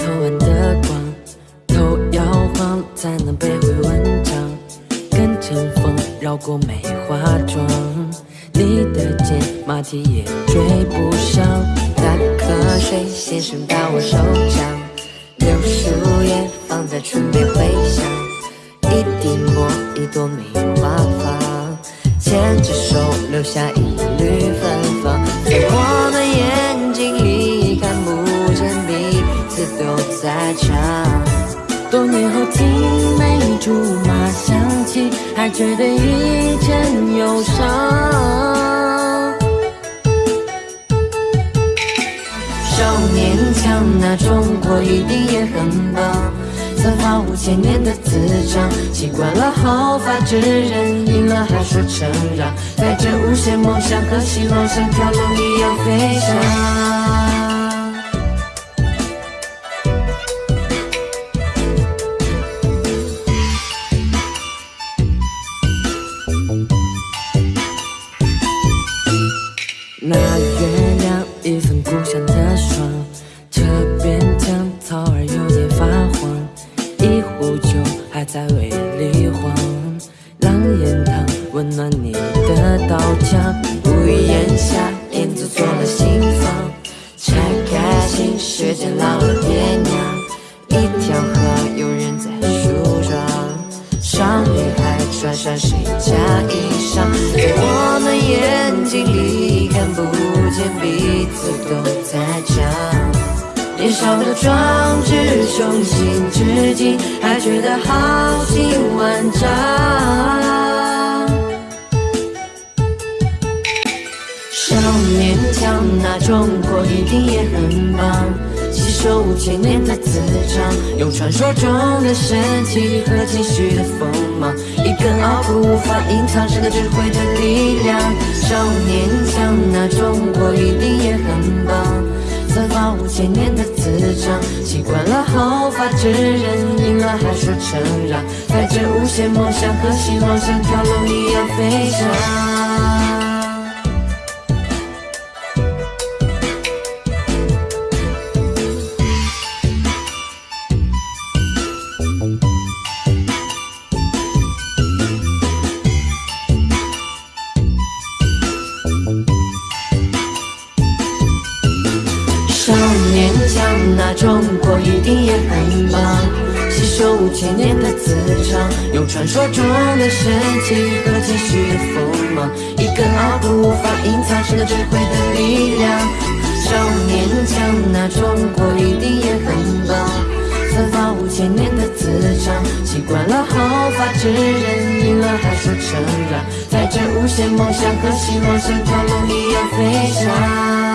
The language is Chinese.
透暗的光头摇晃才能背会文章跟着风绕过梅花桩你的肩马蹄也追不上打瞌睡先生打我手掌柳树叶放在唇边回响一滴墨一朵梅花放牵着手留下一缕芬芳。在唱。多年后听梅竹马想起，还觉得一阵忧伤。少年强，那中国一定也很棒。散发五千年的磁场，习惯了毫发之人，赢了还说承让，带着无限梦想和希望，像条龙一样飞翔。那月亮一份故乡的霜，这边江草儿有点发黄，一壶酒还在胃里晃。狼烟汤温暖你的刀枪，无语檐下燕子做了新房，拆开新雪见老了爹娘，一条河有人在梳妆，少女还穿上谁家衣裳，在我们眼睛里看不见彼此都在讲。年少的壮志，雄心至今，还觉得豪情万丈。少年强，那中国一定也很棒。吸收五千年的磁场，用传说中的神奇和继续的锋芒，一根傲骨无法隐藏，是个智慧的力量。少年强，那中国一定也很棒。散发五千年的磁场，习惯了后发制人，赢了还说承让，带着无限梦想和希望，像条龙一样飞翔。少年强，那中国一定也很棒。吸收五千年的磁场，用传说中的神奇和继续的锋芒，一根傲骨无法隐藏，是个智慧的力量。少年强，那中国一定也很棒。散发五千年的磁场，习惯了毫发之人，赢了还说承让，带着无限梦想和希望，像条龙一样飞翔。